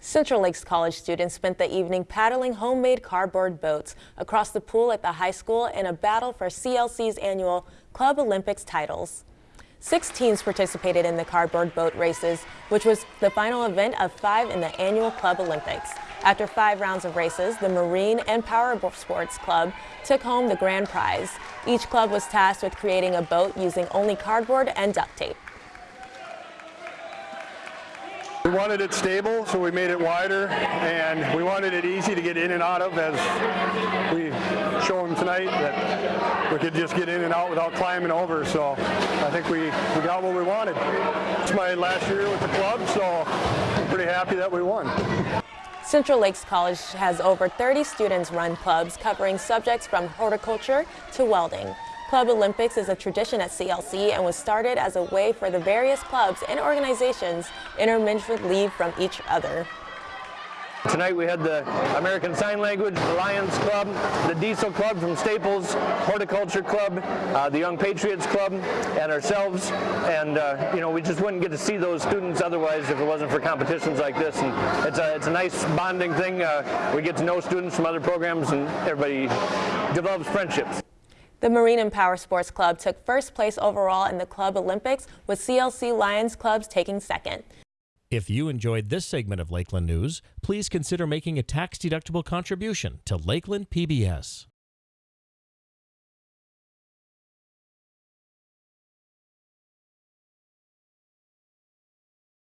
Central Lakes College students spent the evening paddling homemade cardboard boats across the pool at the high school in a battle for CLC's annual Club Olympics titles. Six teams participated in the cardboard boat races, which was the final event of five in the annual Club Olympics. After five rounds of races, the Marine and Power Sports Club took home the grand prize. Each club was tasked with creating a boat using only cardboard and duct tape. We wanted it stable, so we made it wider, and we wanted it easy to get in and out of, as we show them tonight, that we could just get in and out without climbing over, so I think we, we got what we wanted. It's my last year with the club, so I'm pretty happy that we won. Central Lakes College has over 30 students run clubs covering subjects from horticulture to welding. Club Olympics is a tradition at CLC and was started as a way for the various clubs and organizations intermittently from each other. Tonight we had the American Sign Language, the Lions Club, the Diesel Club from Staples, Horticulture Club, uh, the Young Patriots Club, and ourselves. And uh, you know, we just wouldn't get to see those students otherwise if it wasn't for competitions like this. And it's a, it's a nice bonding thing. Uh, we get to know students from other programs and everybody develops friendships. The Marine and Power Sports Club took first place overall in the Club Olympics, with CLC Lions clubs taking second. If you enjoyed this segment of Lakeland News, please consider making a tax-deductible contribution to Lakeland PBS.